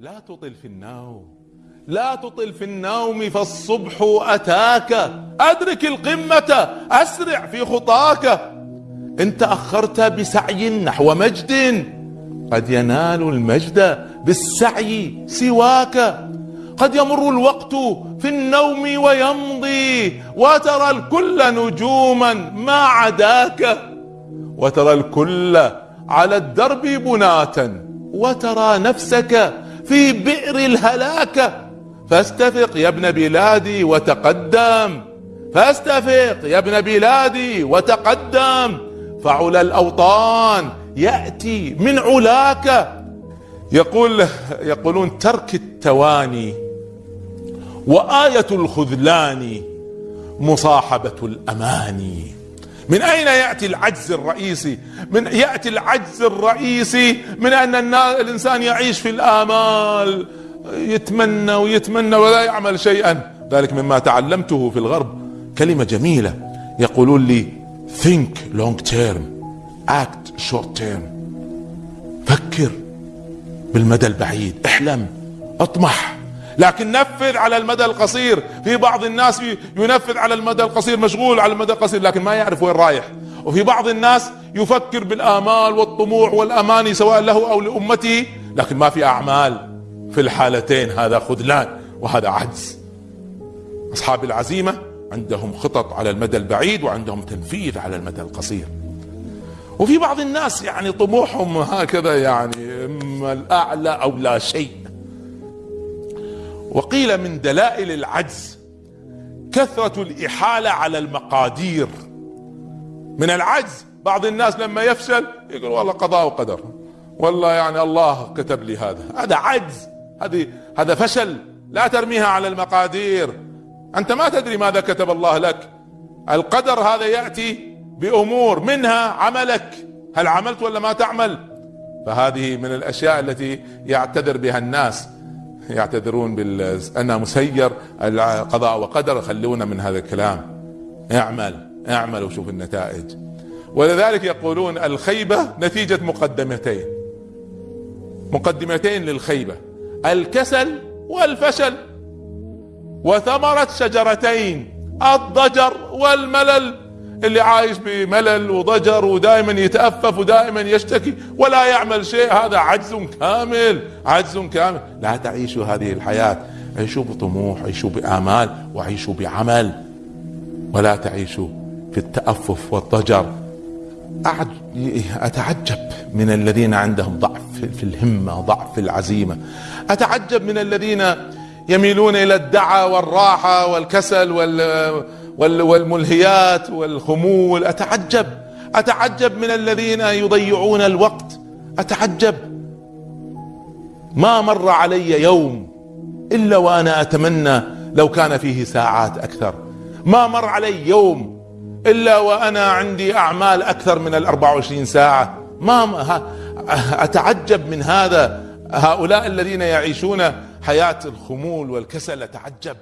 لا تطل في النوم. لا تطل في النوم فالصبح أتاك. أدرك القمة أسرع في خطاك. إن تأخرت بسعي نحو مجد قد ينال المجد بالسعي سواك. قد يمر الوقت في النوم ويمضي وترى الكل نجوما ما عداك. وترى الكل على الدرب بناتا وترى نفسك في بئر الهلاك فاستفق يا ابن بلادي وتقدم. فاستفق يا ابن بلادي وتقدم. فعلى الأوطان يأتي من علاك. يقول يقولون ترك التواني وآية الخذلان مصاحبة الأماني. من أين يأتي العجز الرئيسي؟ من يأتي العجز الرئيسي من أن الإنسان يعيش في الآمال يتمنى ويتمنى ولا يعمل شيئا. ذلك مما تعلمته في الغرب. كلمة جميلة. يقولون لي think long term. Act short term. فكر بالمدى البعيد. احلم. اطمح. لكن نفذ على المدى القصير. في بعض الناس ينفذ على المدى القصير مشغول على المدى القصير لكن ما يعرف وين رايح. وفي بعض الناس يفكر بالآمال والطموح والأماني سواء له أو لأمته لكن ما في أعمال. في الحالتين هذا خذلان وهذا عجز. أصحاب العزيمة عندهم خطط على المدى البعيد وعندهم تنفيذ على المدى القصير. وفي بعض الناس يعني طموحهم هكذا يعني أما الأعلى أو لا شيء. وقيل من دلائل العجز كثرة الإحالة على المقادير. من العجز بعض الناس لما يفشل يقول والله قضاء وقدر. والله يعني الله كتب لي هذا. هذا عجز. هذه هذا فشل. لا ترميها على المقادير. أنت ما تدري ماذا كتب الله لك. القدر هذا يأتي بأمور. منها عملك. هل عملت ولا ما تعمل؟ فهذه من الأشياء التي يعتذر بها الناس. يعتذرون بال أنا مسير القضاء وقدر. خلونا من هذا الكلام. اعمل اعمل وشوف النتائج. ولذلك يقولون الخيبة نتيجة مقدمتين. مقدمتين للخيبة. الكسل والفشل. وثمرة شجرتين الضجر والملل. اللي عايش بملل وضجر ودائما يتأفف ودائما يشتكي ولا يعمل شيء هذا عجز كامل عجز كامل. لا تعيشوا هذه الحياة عيشوا بطموح عيشوا بآمال وعيشوا بعمل. ولا تعيشوا في التأفف والضجر. أتعجب من الذين عندهم ضعف في الهمة ضعف في العزيمة. أتعجب من الذين يميلون إلى الدعى والراحة والكسل وال والملهيات والخمول. أتعجب أتعجب من الذين يضيعون الوقت. أتعجب. ما مر علي يوم إلا وأنا أتمنى لو كان فيه ساعات أكثر. ما مر علي يوم إلا وأنا عندي أعمال أكثر من الأربع وعشرين ساعة. ما أتعجب من هذا. هؤلاء الذين يعيشون حياة الخمول والكسل. أتعجب.